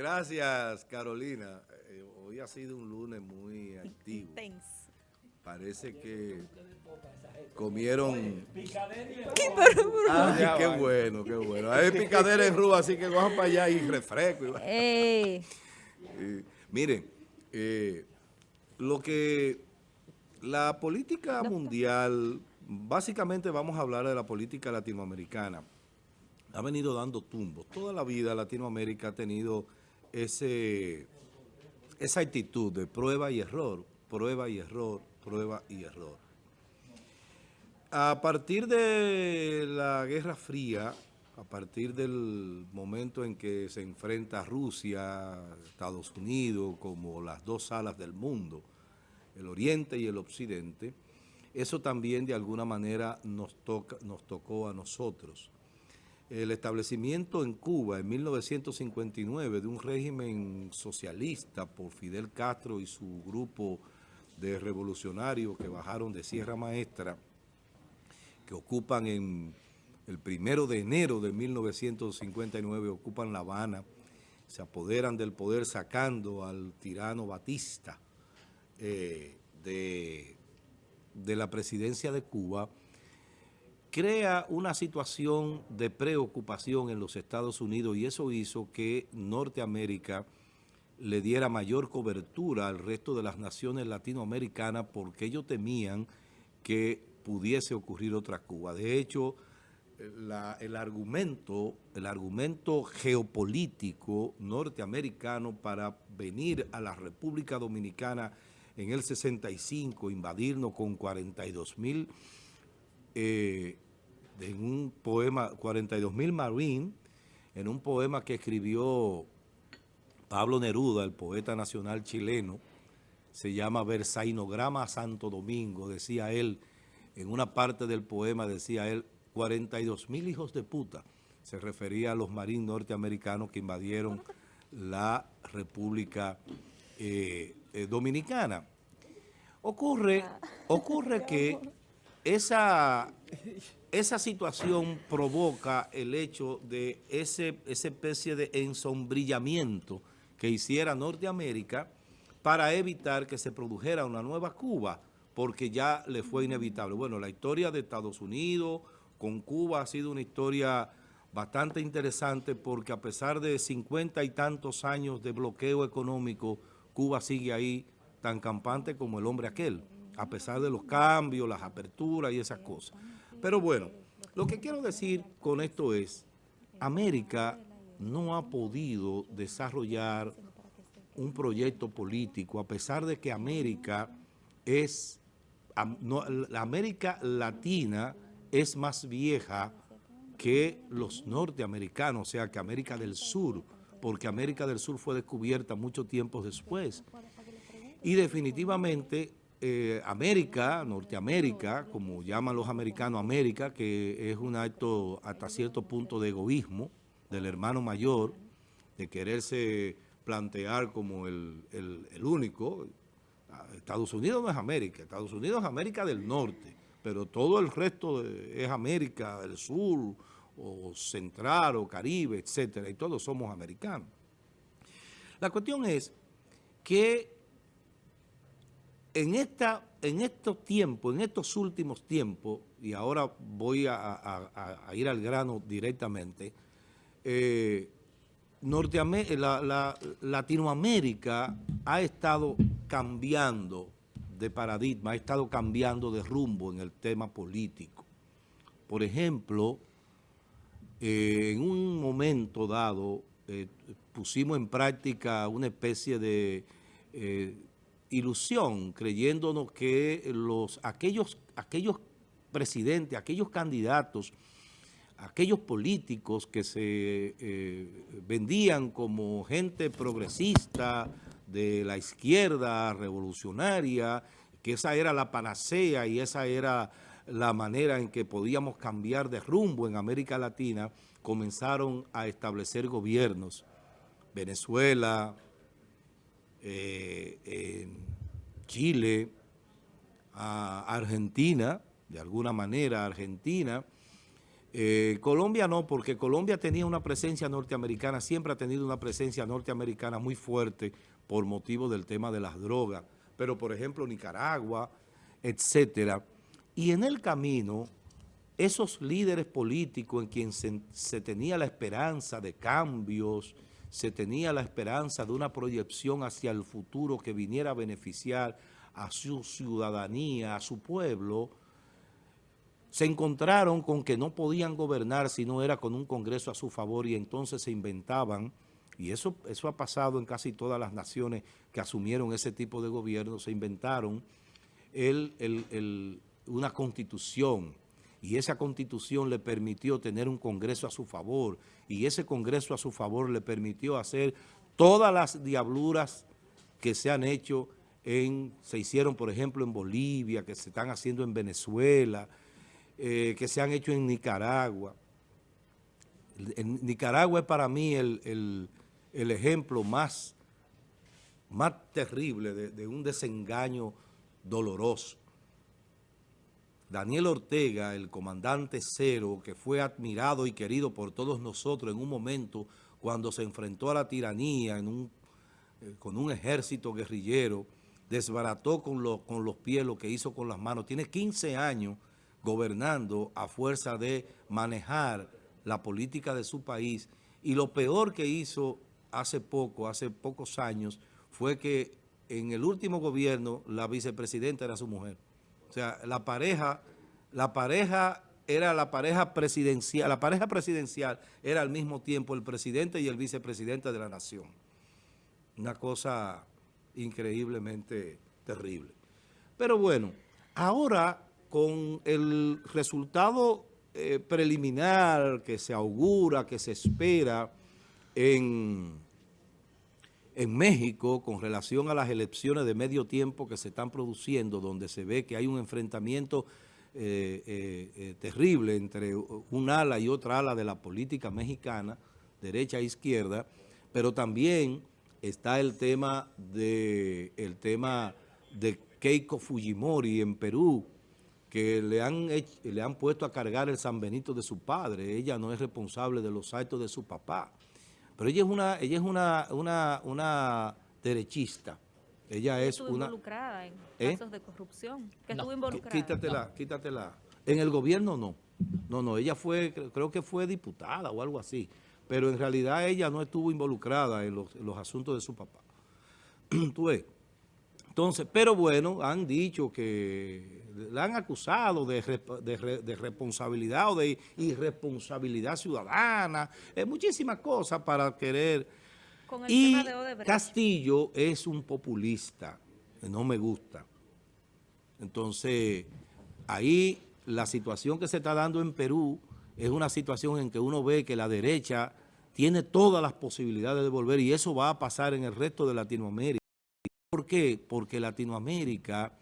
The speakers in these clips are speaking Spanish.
Gracias, Carolina. Eh, hoy ha sido un lunes muy activo. Parece que comieron... Ay, qué bueno, qué bueno. Hay picadera en Rúa, así que vamos para allá y refresco. Eh. miren, eh, lo que la política mundial, básicamente vamos a hablar de la política latinoamericana, ha venido dando tumbos. Toda la vida Latinoamérica ha tenido ese, esa actitud de prueba y error, prueba y error, prueba y error. A partir de la Guerra Fría, a partir del momento en que se enfrenta Rusia, Estados Unidos, como las dos alas del mundo, el Oriente y el Occidente, eso también de alguna manera nos, toca, nos tocó a nosotros el establecimiento en Cuba en 1959 de un régimen socialista por Fidel Castro y su grupo de revolucionarios que bajaron de Sierra Maestra, que ocupan en el primero de enero de 1959, ocupan La Habana, se apoderan del poder sacando al tirano Batista eh, de, de la presidencia de Cuba, crea una situación de preocupación en los Estados Unidos y eso hizo que Norteamérica le diera mayor cobertura al resto de las naciones latinoamericanas porque ellos temían que pudiese ocurrir otra Cuba. De hecho, el, argumento, el argumento geopolítico norteamericano para venir a la República Dominicana en el 65, invadirnos con 42 mil eh, en un poema, 42 mil Marine, en un poema que escribió Pablo Neruda, el poeta nacional chileno, se llama Versainograma Santo Domingo, decía él, en una parte del poema decía él, 42 mil hijos de puta, se refería a los marines norteamericanos que invadieron la República eh, eh, Dominicana. Ocurre, ocurre que esa, esa situación provoca el hecho de ese, esa especie de ensombrillamiento que hiciera Norteamérica para evitar que se produjera una nueva Cuba, porque ya le fue inevitable. Bueno, la historia de Estados Unidos con Cuba ha sido una historia bastante interesante porque a pesar de cincuenta y tantos años de bloqueo económico, Cuba sigue ahí tan campante como el hombre aquel a pesar de los cambios, las aperturas y esas cosas. Pero bueno, lo que quiero decir con esto es, América no ha podido desarrollar un proyecto político, a pesar de que América es, la América Latina es más vieja que los norteamericanos, o sea que América del Sur, porque América del Sur fue descubierta mucho tiempo después. Y definitivamente eh, América, Norteamérica, como llaman los americanos América, que es un acto hasta cierto punto de egoísmo del hermano mayor, de quererse plantear como el, único. Estados Unidos no es América, Estados Unidos es América del Norte, pero todo el resto es América del Sur, o Central, o Caribe, etcétera, y todos somos americanos. La cuestión es que en, esta, en estos tiempos, en estos últimos tiempos, y ahora voy a, ir al grano directamente, eh, la, Latinoamérica ha estado cambiando de paradigma, ha estado cambiando de rumbo en el tema político. Por ejemplo, eh, en un momento dado eh, pusimos en práctica una especie de ilusión, creyéndonos que los, aquellos, aquellos presidentes, aquellos candidatos, aquellos políticos que se eh, vendían como gente progresista de la izquierda revolucionaria, que esa era la panacea y esa era la manera en que podíamos cambiar de rumbo en América Latina, comenzaron a establecer gobiernos. Venezuela, Chile, a Argentina, de alguna manera Argentina, Eh, Colombia no, porque Colombia tenía una presencia norteamericana, siempre ha tenido una presencia norteamericana muy fuerte por motivo del tema de las drogas. Pero, por ejemplo, Nicaragua, etcétera. Y en el camino, esos líderes políticos en quien se tenía la esperanza de cambios, se tenía la esperanza de una proyección hacia el futuro que viniera a beneficiar a su ciudadanía, a su pueblo, se encontraron con que no podían gobernar si no era con un Congreso a su favor y entonces se inventaban, y eso, eso ha pasado en casi todas las naciones que asumieron ese tipo de gobierno, se inventaron una constitución y esa constitución le permitió tener un Congreso a su favor y ese Congreso a su favor le permitió hacer todas las diabluras que se han hecho en, se hicieron por ejemplo en Bolivia, que se están haciendo en Venezuela, eh, que se han hecho en Nicaragua. Nicaragua es para mí el, ejemplo más, más terrible de, un desengaño doloroso. Daniel Ortega, el comandante cero, que fue admirado y querido por todos nosotros en un momento cuando se enfrentó a la tiranía eh, con un ejército guerrillero, desbarató con los pies lo que hizo con las manos. Tiene 15 años gobernando a fuerza de manejar la política de su país. Y lo peor que hizo hace poco, hace pocos años, fue que en el último gobierno la vicepresidenta era su mujer. O sea, la pareja, la pareja era la pareja presidencial, la pareja presidencial era al mismo tiempo el presidente y el vicepresidente de la nación. Una cosa increíblemente terrible. Pero bueno, ahora con el resultado eh, preliminar que se augura, que se espera en, en México con relación a las elecciones de medio tiempo que se están produciendo, donde se ve que hay un enfrentamiento eh, eh, terrible entre un ala y otra ala de la política mexicana, derecha e izquierda, pero también está el tema de, el tema de Keiko Fujimori en Perú, que le han, le han puesto a cargar el San Benito de su padre. Ella no es responsable de los actos de su papá. Pero ella es una, ella es una, una, una derechista. Ella es estuvo una... involucrada en ¿Eh? casos de corrupción. Que estuvo involucrada. Quítatela, quítatela. En el gobierno no. No, no, ella fue, creo que fue diputada o algo así. Pero en realidad ella no estuvo involucrada en los, en los asuntos de su papá. ¿Tú ves? Entonces, pero bueno, han dicho que la han acusado de, responsabilidad o de irresponsabilidad ciudadana, eh, muchísimas cosas para querer. y Castillo es un populista, no me gusta. Entonces, ahí la situación que se está dando en Perú es una situación en que uno ve que la derecha tiene todas las posibilidades de volver y eso va a pasar en el resto de Latinoamérica. ¿Por qué? Porque Latinoamérica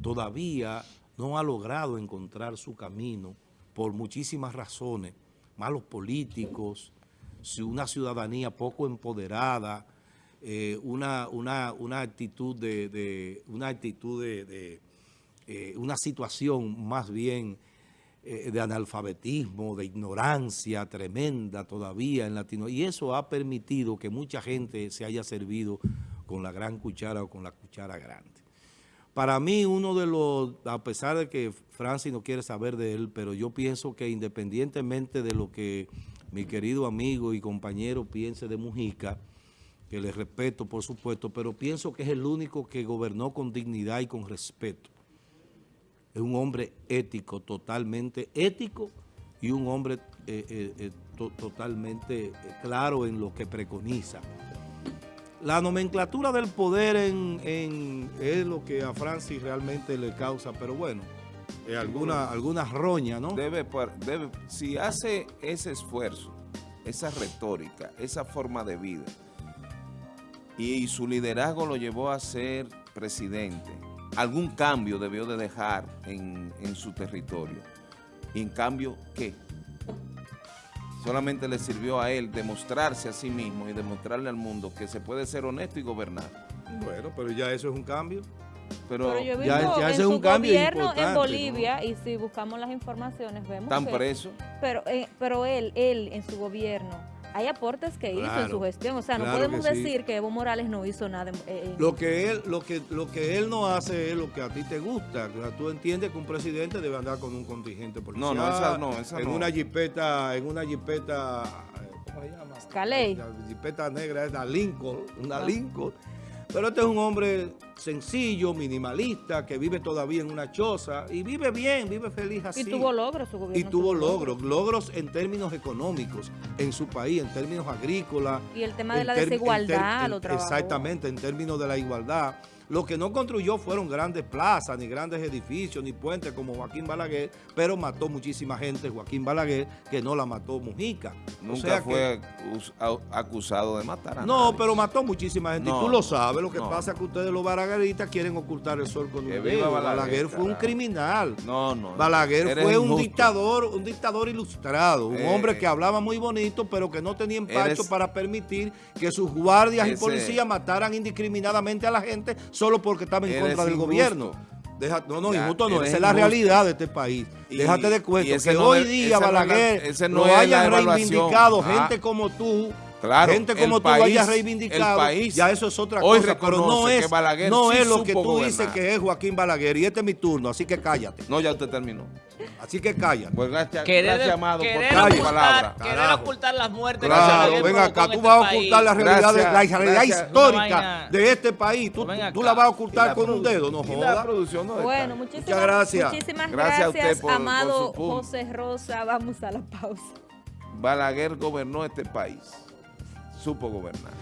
todavía no ha logrado encontrar su camino por muchísimas razones, malos políticos, una ciudadanía poco empoderada, eh, una, una, actitud de, una actitud de, eh, una situación más bien eh, de analfabetismo, de ignorancia tremenda todavía en Latinoamérica. Y eso ha permitido que mucha gente se haya servido con la gran cuchara o con la cuchara grande. Para mí, uno de los, a pesar de que Francis no quiere saber de él, pero yo pienso que independientemente de lo que mi querido amigo y compañero piense de Mujica, que le respeto por supuesto, pero pienso que es el único que gobernó con dignidad y con respeto. Es un hombre ético, totalmente ético y un hombre eh, eh, eh, totalmente claro en lo que preconiza. La nomenclatura del poder en, es lo que a Francis realmente le causa, pero bueno, alguna, alguna roña, ¿no? Debe, debe, si hace ese esfuerzo, esa retórica, esa forma de vida, y su liderazgo lo llevó a ser presidente, algún cambio debió de dejar en, en su territorio. Y en cambio, ¿qué? Solamente le sirvió a él demostrarse a sí mismo y demostrarle al mundo que se puede ser honesto y gobernar. Bueno, pero ya eso es un cambio. Pero, Pero yo he ya- visto ya en ese es un cambio gobierno importante, en ¿no? Bolivia, y si buscamos las informaciones, vemos están presos. Pero, eh, pero él, él en su gobierno, hay aportes que hizo en su gestión. O sea, no podemos que sí. decir que Evo Morales no hizo nada. en- en- Lo que él, lo que, lo que él no hace es lo que a ti te gusta. O sea, tú entiendes que un presidente debe andar con un contingente policial. No, no, esa no, esa en no. una jipeta, en una jipeta, eh, ¿cómo se llama? La jipeta negra es la Lincoln, una Ah. Lincoln. Pero este es un hombre sencillo, minimalista, que vive todavía en una choza y vive bien, vive feliz así. y tuvo logros su gobierno. Y tuvo logros, logros en términos económicos en su país, en términos agrícolas. Y el tema de en la en desigualdad en- lo trabajó. Exactamente, en términos de la igualdad. Lo que no construyó fueron grandes plazas, ni grandes edificios, ni puentes como Joaquín Balaguer, pero mató muchísima gente Joaquín Balaguer que no la mató Mujica. O Nunca sea fue acusado de matar a no, nadie. pero mató muchísima gente. No, y tú lo sabes. Lo que no. pasa es que ustedes los balagueristas quieren ocultar el sol con un dedo. Balaguer, Balaguer fue un criminal. No, no. Balaguer fue un injusto. dictador, un dictador ilustrado, un Eh, hombre que hablaba muy bonito, pero que no tenía empacho eres- para permitir que sus guardias y policías mataran indiscriminadamente a la gente solo porque estaban en Eres contra del injusto. gobierno. Deja- no, no, Ya, injusto no, esa es la realidad de este país. Y- Déjate de cuento que no hoy día no Balaguer no hayan evaluación. reivindicado, Ah. gente como tú, Claro, gente el como tú país- lo hayas reivindicado, país ya eso es otra hoy cosa, pero no reconoce que es, Balaguer no sí es lo que tú dices que es Joaquín Balaguer y este es mi turno, así que cállate, No, ya usted terminó. así que cállate. Pues gracias, Querer, gracias Amado, por querer calle. palabra. ocultar, querer Carajo. ocultar las muertes Gracias, que Claro, provocó acá, tú este vas a ocultar la realidad, de- la Gracias, realidad gracias. histórica de este país. Tú, la vas a ocultar con un dedo, no jodas. producción no Bueno, muchísimas, gracias. muchísimas Gracias a gracias, usted por- por amado. José Rosa. Vamos a la pausa. Balaguer gobernó este país supo gobernar.